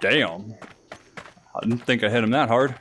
Damn. I didn't think I hit him that hard.